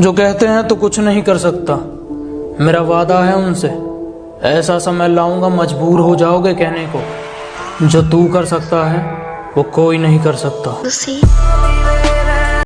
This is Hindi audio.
जो कहते हैं तो कुछ नहीं कर सकता। मेरा वादा है उनसे। ऐसा समय लाऊँगा, मजबूर हो जाओगे कहने को। जो तू कर सकता है, वो कोई नहीं कर सकता।